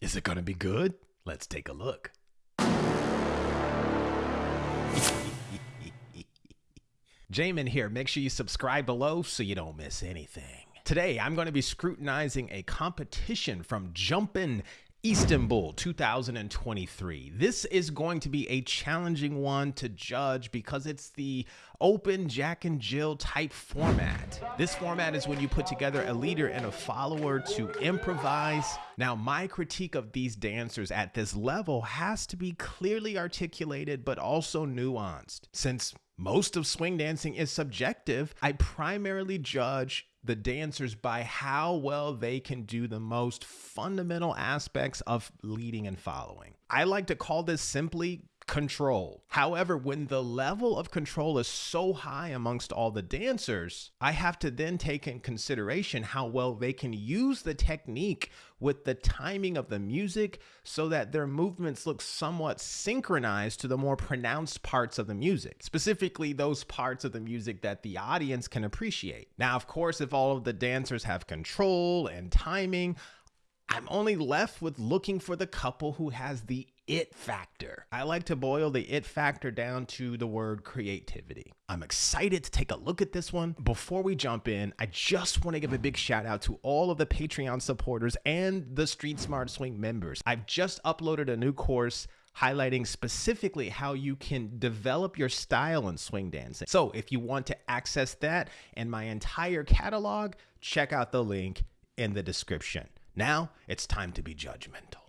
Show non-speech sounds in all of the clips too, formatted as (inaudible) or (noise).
Is it gonna be good? Let's take a look. (laughs) Jamin here. Make sure you subscribe below so you don't miss anything. Today, I'm going to be scrutinizing a competition from Jumpin' Istanbul 2023. This is going to be a challenging one to judge because it's the open Jack and Jill type format. This format is when you put together a leader and a follower to improvise. Now, my critique of these dancers at this level has to be clearly articulated but also nuanced. Since most of swing dancing is subjective, I primarily judge the dancers by how well they can do the most fundamental aspects of leading and following. I like to call this simply control. However, when the level of control is so high amongst all the dancers, I have to then take in consideration how well they can use the technique with the timing of the music so that their movements look somewhat synchronized to the more pronounced parts of the music, specifically those parts of the music that the audience can appreciate. Now, of course, if all of the dancers have control and timing, I'm only left with looking for the couple who has the it factor. I like to boil the it factor down to the word creativity. I'm excited to take a look at this one. Before we jump in, I just want to give a big shout out to all of the Patreon supporters and the Street Smart Swing members. I've just uploaded a new course highlighting specifically how you can develop your style in swing dancing. So if you want to access that and my entire catalog, check out the link in the description. Now it's time to be judgmental.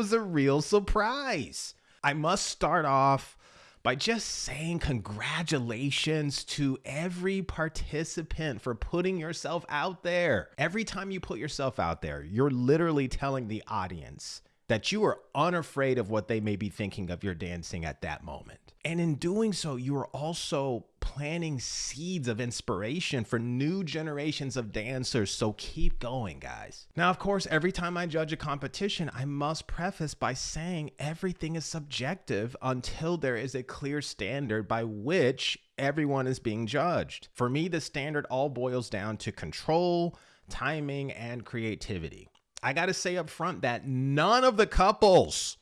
Was a real surprise. I must start off by just saying congratulations to every participant for putting yourself out there. Every time you put yourself out there, you're literally telling the audience that you are unafraid of what they may be thinking of your dancing at that moment. And in doing so, you are also planting seeds of inspiration for new generations of dancers. So keep going, guys. Now, of course, every time I judge a competition, I must preface by saying everything is subjective until there is a clear standard by which everyone is being judged. For me, the standard all boils down to control, timing, and creativity. I got to say up front that none of the couples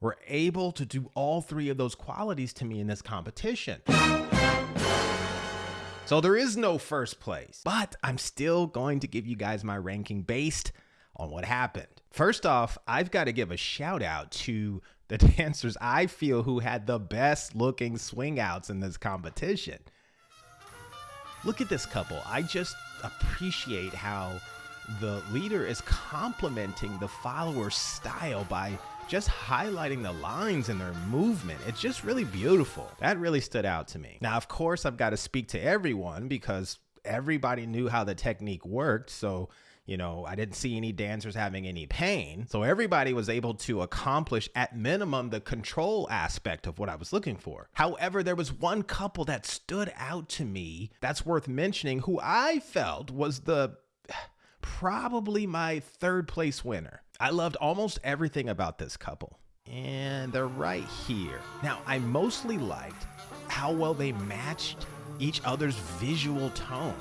were able to do all three of those qualities to me in this competition. So there is no first place, but I'm still going to give you guys my ranking based on what happened. First off, I've got to give a shout out to the (laughs) dancers I feel who had the best looking swing outs in this competition. Look at this couple. I just appreciate how the leader is complimenting the follower's style by just highlighting the lines and their movement. It's just really beautiful. That really stood out to me. Now, of course, I've got to speak to everyone because everybody knew how the technique worked. So you know, I didn't see any dancers having any pain. So everybody was able to accomplish at minimum the control aspect of what I was looking for. However, there was one couple that stood out to me that's worth mentioning who I felt was the (sighs) probably my third place winner. I loved almost everything about this couple. And they're right here. Now, I mostly liked how well they matched each other's visual tone.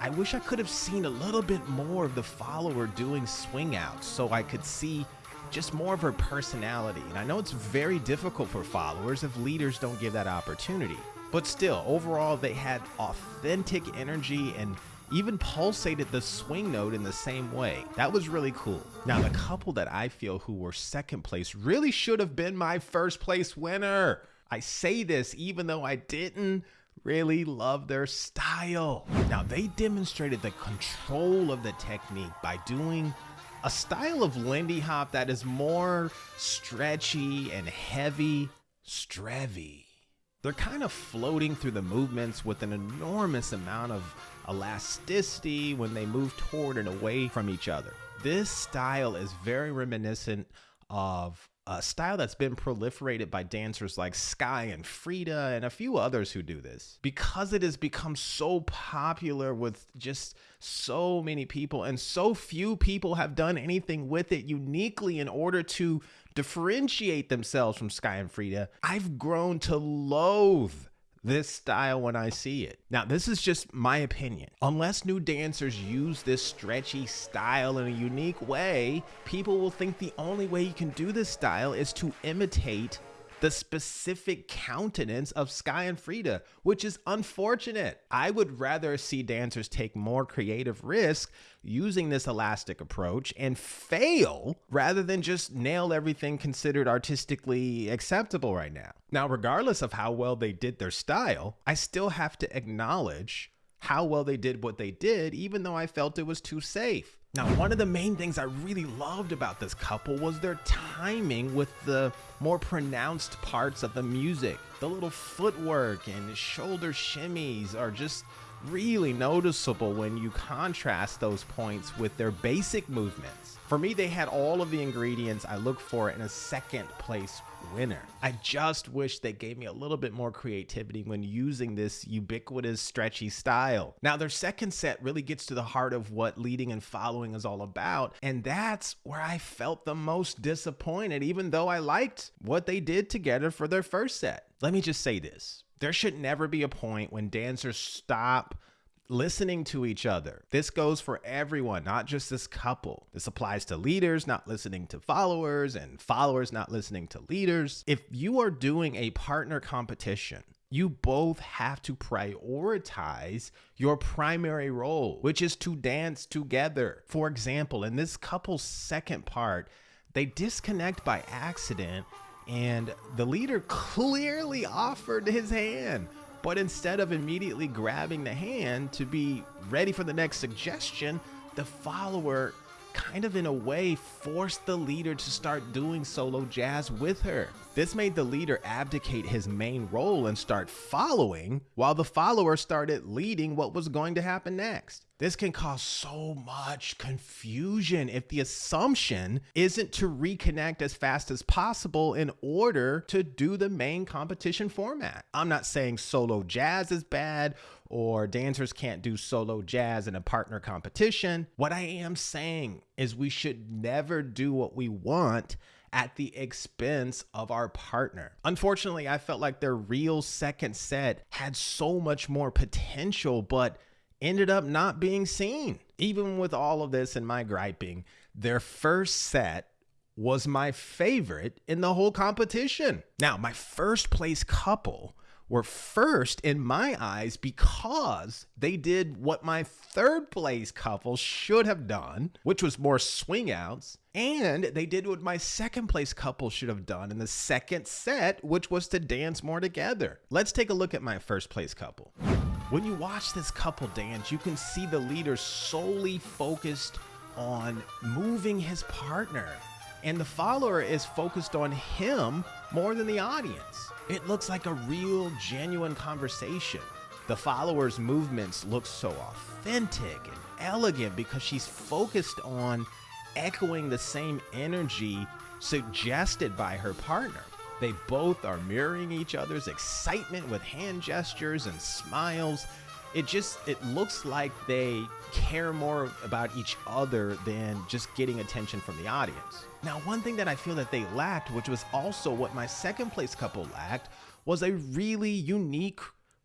I wish I could have seen a little bit more of the follower doing swing outs so I could see just more of her personality. And I know it's very difficult for followers if leaders don't give that opportunity. But still, overall, they had authentic energy and even pulsated the swing note in the same way. That was really cool. Now, the couple that I feel who were second place really should have been my first place winner. I say this even though I didn't really love their style. Now, they demonstrated the control of the technique by doing a style of Lindy Hop that is more stretchy and heavy, strevy. They're kind of floating through the movements with an enormous amount of elasticity when they move toward and away from each other. This style is very reminiscent of a style that's been proliferated by dancers like Skye and Frida and a few others who do this. Because it has become so popular with just so many people, and so few people have done anything with it uniquely in order to differentiate themselves from Skye and Frida, I've grown to loathe this style when I see it. Now, this is just my opinion. Unless new dancers use this stretchy style in a unique way, people will think the only way you can do this style is to imitate the specific countenance of Skye and Frida, which is unfortunate. I would rather see dancers take more creative risk using this elastic approach and fail rather than just nail everything considered artistically acceptable right now. Now, regardless of how well they did their style, I still have to acknowledge how well they did what they did, even though I felt it was too safe. Now, one of the main things I really loved about this couple was their timing with the more pronounced parts of the music. The little footwork and shoulder shimmies are just really noticeable when you contrast those points with their basic movements. For me, they had all of the ingredients I look for in a second place winner. I just wish they gave me a little bit more creativity when using this ubiquitous stretchy style. Now, their second set really gets to the heart of what leading and following is all about, and that's where I felt the most disappointed, even though I liked what they did together for their first set. Let me just say this. There should never be a point when dancers stop listening to each other. This goes for everyone, not just this couple. This applies to leaders not listening to followers and followers not listening to leaders. If you are doing a partner competition, you both have to prioritize your primary role, which is to dance together. For example, in this couple's second part, they disconnect by accident, and the leader (laughs) clearly offered his hand but instead of immediately grabbing the hand to be ready for the next suggestion, the follower kind of in a way forced the leader to start doing solo jazz with her. This made the leader abdicate his main role and start following, while the follower started leading what was going to happen next. This can cause so much confusion if the assumption isn't to reconnect as fast as possible in order to do the main competition format. I'm not saying solo jazz is bad or dancers can't do solo jazz in a partner competition. What I am saying is we should never do what we want at the expense of our partner. Unfortunately, I felt like their real second set had so much more potential, but ended up not being seen. Even with all of this and my griping, their first set was my favorite in the whole competition. Now, my first place couple were first in my eyes because they did what my third place couple should have done, which was more swing outs. And they did what my second place couple should have done in the second set, which was to dance more together. Let's take a look at my first place couple. When you watch this couple dance, you can see the leader solely focused on moving his partner. and the follower is focused on him more than the audience. It looks like a real, genuine conversation. The follower's movements look so authentic and elegant because she's focused on echoing the same energy suggested by her partner. They both are mirroring each other's excitement with hand gestures and smiles. It just it looks like they care more about each other than just getting attention from the audience. Now, one thing that I feel that they lacked, which was also what my second place couple lacked, was a really unique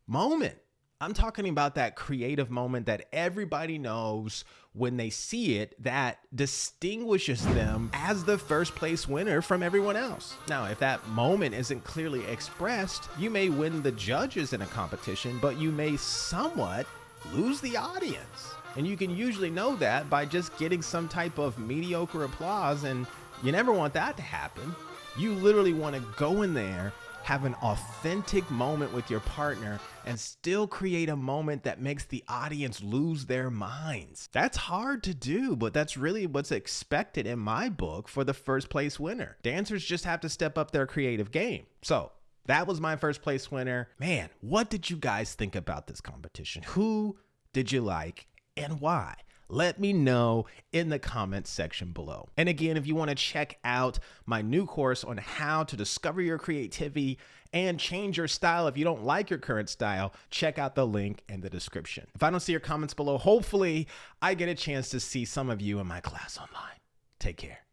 moment. I'm talking about that creative moment that everybody knows when they see it that distinguishes them as the first place winner from everyone else. Now, if that moment isn't clearly expressed, you may win the judges in a competition, but you may somewhat lose the audience. And you can usually know that by just getting some type of mediocre applause, and you never want that to happen. You literally want to go in there have an authentic moment with your partner and still create a moment that makes the audience lose their minds. That's hard to do, but that's really what's expected in my book for the first place winner. Dancers just have to step up their creative game. So, that was my first place winner. Man, what did you guys think about this competition? Who did you like and why? Let me know in the comments section below. And again, if you want to check out my new course on how to discover your creativity and change your style if you don't like your current style, check out the link in the description. If I don't see your comments below, hopefully I get a chance to see some of you in my class online. Take care.